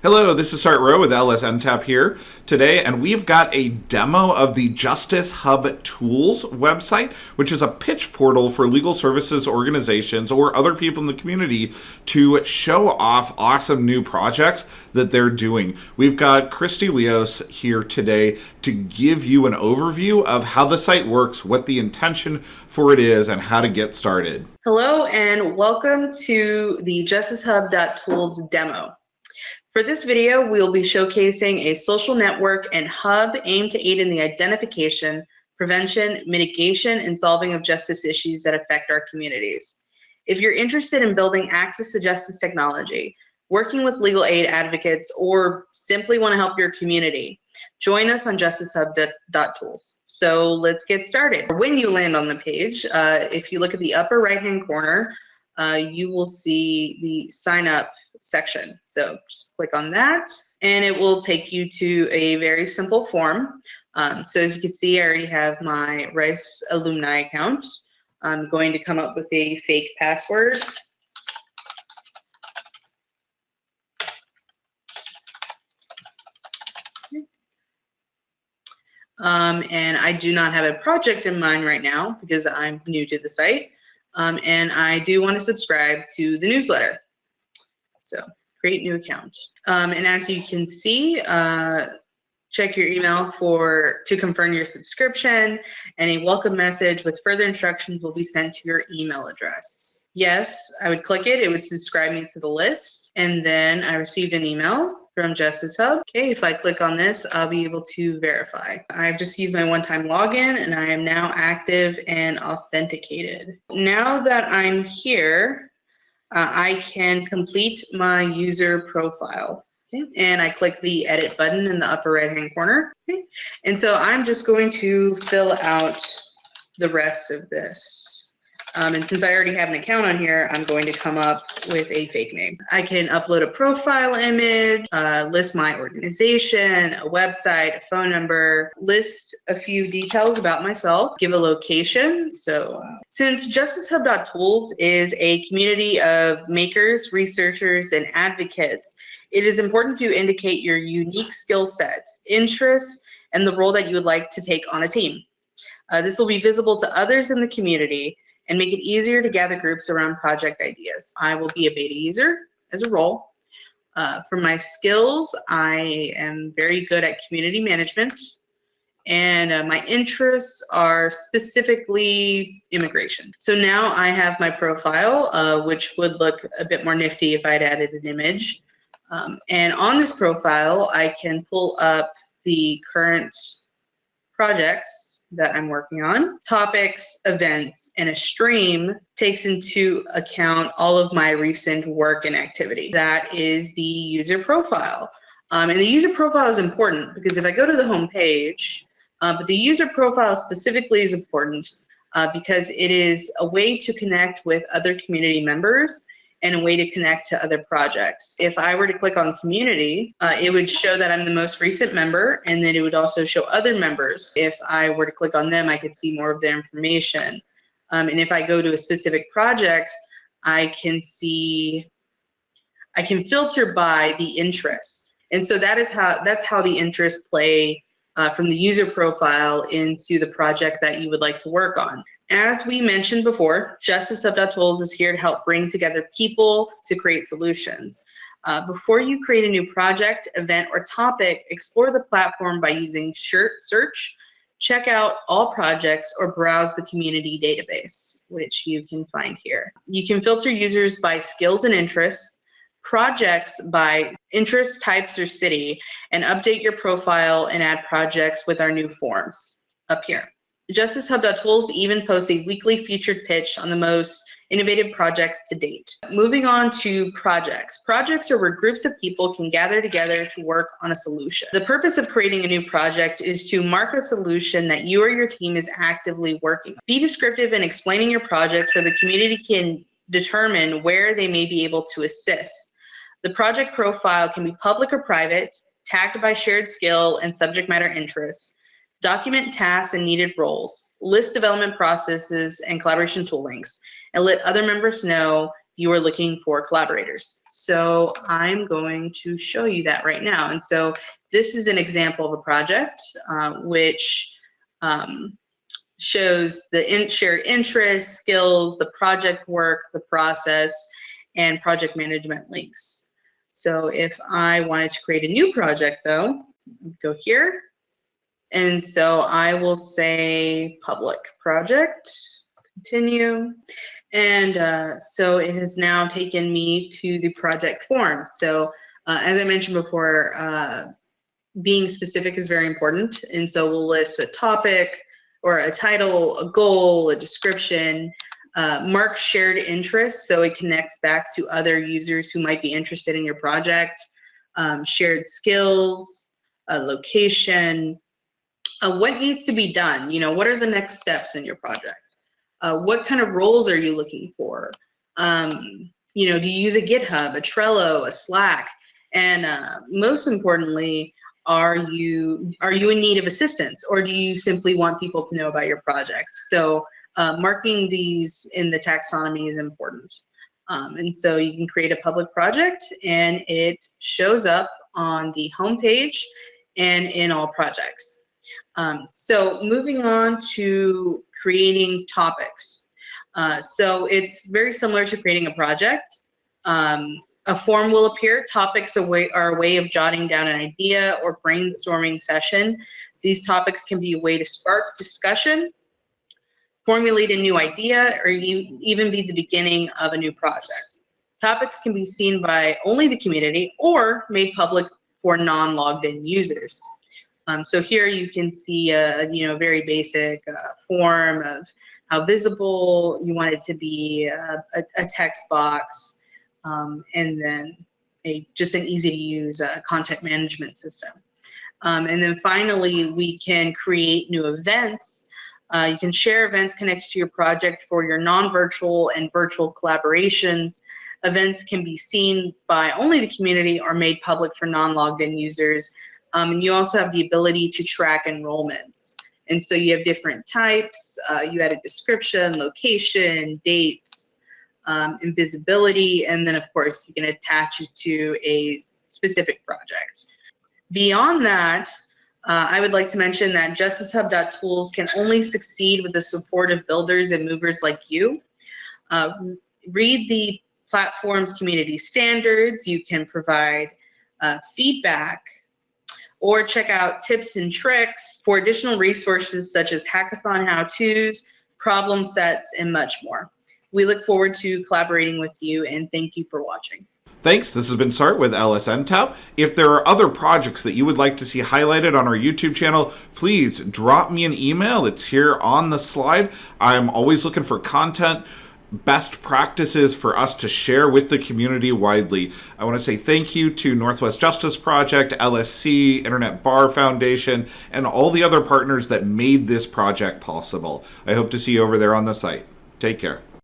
Hello, this is Sart Rowe with LSNTAP here today, and we've got a demo of the Justice Hub Tools website, which is a pitch portal for legal services organizations or other people in the community to show off awesome new projects that they're doing. We've got Christy Leos here today to give you an overview of how the site works, what the intention for it is, and how to get started. Hello, and welcome to the Justice JusticeHub.tools demo. For this video, we'll be showcasing a social network and hub aimed to aid in the identification, prevention, mitigation, and solving of justice issues that affect our communities. If you're interested in building access to justice technology, working with legal aid advocates, or simply want to help your community, join us on justicehub.tools. So let's get started. When you land on the page, uh, if you look at the upper right-hand corner, uh, you will see the sign up section. So just click on that and it will take you to a very simple form. Um, so as you can see, I already have my Rice alumni account. I'm going to come up with a fake password. Um, and I do not have a project in mind right now because I'm new to the site. Um, and I do want to subscribe to the newsletter. So create new account. Um, and as you can see, uh, check your email for to confirm your subscription and a welcome message with further instructions will be sent to your email address. Yes, I would click it, it would subscribe me to the list. And then I received an email from Justice Hub. Okay, if I click on this, I'll be able to verify. I've just used my one-time login and I am now active and authenticated. Now that I'm here, uh, I can complete my user profile. Okay. And I click the edit button in the upper right hand corner. Okay. And so I'm just going to fill out the rest of this. Um, and since I already have an account on here, I'm going to come up with a fake name. I can upload a profile image, uh, list my organization, a website, a phone number, list a few details about myself, give a location. So uh, since JusticeHub.tools is a community of makers, researchers, and advocates, it is important to indicate your unique skill set, interests, and the role that you would like to take on a team. Uh, this will be visible to others in the community and make it easier to gather groups around project ideas. I will be a beta user as a role. Uh, for my skills, I am very good at community management and uh, my interests are specifically immigration. So now I have my profile, uh, which would look a bit more nifty if I'd added an image. Um, and on this profile, I can pull up the current projects that I'm working on. Topics, events, and a stream takes into account all of my recent work and activity. That is the user profile. Um, and the user profile is important because if I go to the home page, uh, but the user profile specifically is important uh, because it is a way to connect with other community members and a way to connect to other projects. If I were to click on community, uh, it would show that I'm the most recent member and then it would also show other members. If I were to click on them, I could see more of their information. Um, and if I go to a specific project, I can see, I can filter by the interest. And so that is how, that's how the interests play uh, from the user profile into the project that you would like to work on. As we mentioned before, Justice Hub.tools is here to help bring together people to create solutions. Uh, before you create a new project, event, or topic, explore the platform by using search, check out all projects, or browse the community database, which you can find here. You can filter users by skills and interests, projects by interest types or city, and update your profile and add projects with our new forms up here. JusticeHub.tools even posts a weekly featured pitch on the most innovative projects to date. Moving on to projects. Projects are where groups of people can gather together to work on a solution. The purpose of creating a new project is to mark a solution that you or your team is actively working. Be descriptive in explaining your project so the community can determine where they may be able to assist. The project profile can be public or private, tagged by shared skill and subject matter interests, document tasks and needed roles, list development processes and collaboration tool links, and let other members know you are looking for collaborators. So I'm going to show you that right now. And so this is an example of a project uh, which um, shows the in shared interests, skills, the project work, the process, and project management links. So if I wanted to create a new project though, go here. And so I will say public project, continue. And uh, so it has now taken me to the project form. So uh, as I mentioned before, uh, being specific is very important. And so we'll list a topic or a title, a goal, a description, uh, mark shared interest so it connects back to other users who might be interested in your project, um, shared skills, a location, uh, what needs to be done? You know, what are the next steps in your project? Uh, what kind of roles are you looking for? Um, you know, do you use a GitHub, a Trello, a Slack? And uh, most importantly, are you are you in need of assistance or do you simply want people to know about your project so uh, marking these in the taxonomy is important um, and so you can create a public project and it shows up on the homepage and in all projects um, so moving on to creating topics uh, so it's very similar to creating a project um, a form will appear. Topics are a way of jotting down an idea or brainstorming session. These topics can be a way to spark discussion, formulate a new idea, or even be the beginning of a new project. Topics can be seen by only the community or made public for non-logged in users. Um, so here you can see a you know very basic uh, form of how visible you want it to be, uh, a, a text box, um, and then a just an easy to use uh, content management system. Um, and then finally, we can create new events. Uh, you can share events connected to your project for your non-virtual and virtual collaborations. Events can be seen by only the community or made public for non-logged in users. Um, and you also have the ability to track enrollments. And so you have different types. Uh, you add a description, location, dates, um, invisibility, and then of course you can attach it to a specific project. Beyond that, uh, I would like to mention that JusticeHub.tools can only succeed with the support of builders and movers like you. Uh, read the platform's community standards. You can provide uh, feedback or check out tips and tricks for additional resources such as hackathon how-tos, problem sets, and much more. We look forward to collaborating with you and thank you for watching. Thanks. This has been Sart with LSN LSNTAP. If there are other projects that you would like to see highlighted on our YouTube channel, please drop me an email. It's here on the slide. I'm always looking for content best practices for us to share with the community widely. I want to say thank you to Northwest Justice Project, LSC, Internet Bar Foundation, and all the other partners that made this project possible. I hope to see you over there on the site. Take care.